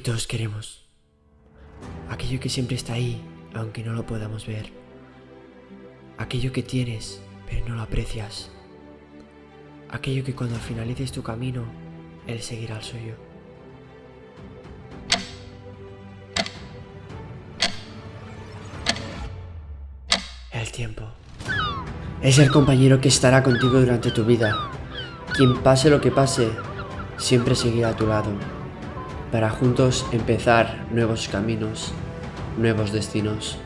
Todos queremos. Aquello que siempre está ahí, aunque no lo podamos ver. Aquello que tienes, pero no lo aprecias. Aquello que cuando finalices tu camino, él seguirá el suyo. El tiempo. Es el compañero que estará contigo durante tu vida. Quien pase lo que pase, siempre seguirá a tu lado. Para juntos empezar nuevos caminos, nuevos destinos.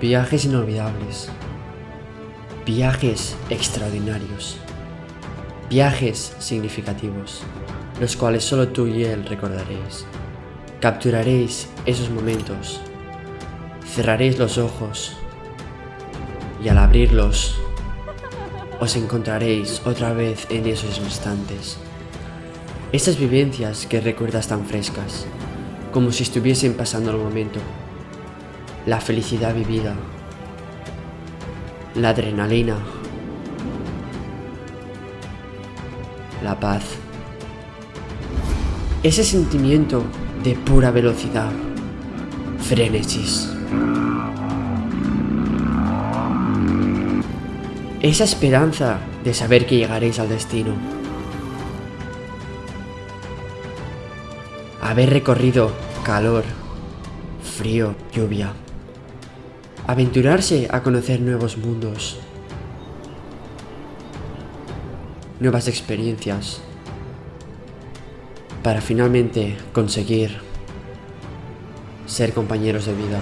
Viajes inolvidables. Viajes extraordinarios. Viajes significativos, los cuales solo tú y él recordaréis. Capturaréis esos momentos. Cerraréis los ojos y al abrirlos os encontraréis otra vez en esos instantes. Esas vivencias que recuerdas tan frescas, como si estuviesen pasando el momento. La felicidad vivida. La adrenalina. La paz. Ese sentimiento de pura velocidad. Frenesis. Esa esperanza de saber que llegaréis al destino. Haber recorrido calor, frío, lluvia. Aventurarse a conocer nuevos mundos. Nuevas experiencias. Para finalmente conseguir ser compañeros de vida.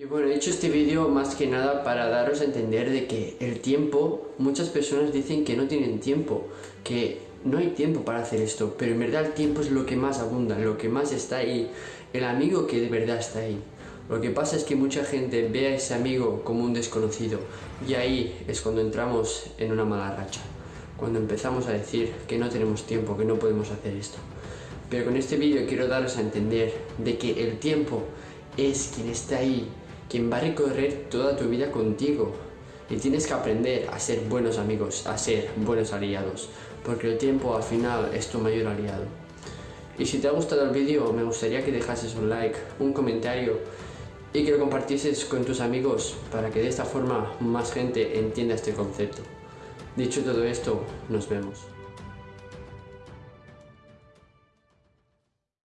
Y bueno, he hecho este vídeo más que nada para daros a entender de que el tiempo, muchas personas dicen que no tienen tiempo, que no hay tiempo para hacer esto, pero en verdad el tiempo es lo que más abunda, lo que más está ahí, el amigo que de verdad está ahí. Lo que pasa es que mucha gente ve a ese amigo como un desconocido y ahí es cuando entramos en una mala racha, cuando empezamos a decir que no tenemos tiempo, que no podemos hacer esto. Pero con este vídeo quiero daros a entender de que el tiempo es quien está ahí quien va a recorrer toda tu vida contigo. Y tienes que aprender a ser buenos amigos, a ser buenos aliados, porque el tiempo al final es tu mayor aliado. Y si te ha gustado el vídeo, me gustaría que dejases un like, un comentario y que lo compartieses con tus amigos para que de esta forma más gente entienda este concepto. Dicho todo esto, nos vemos.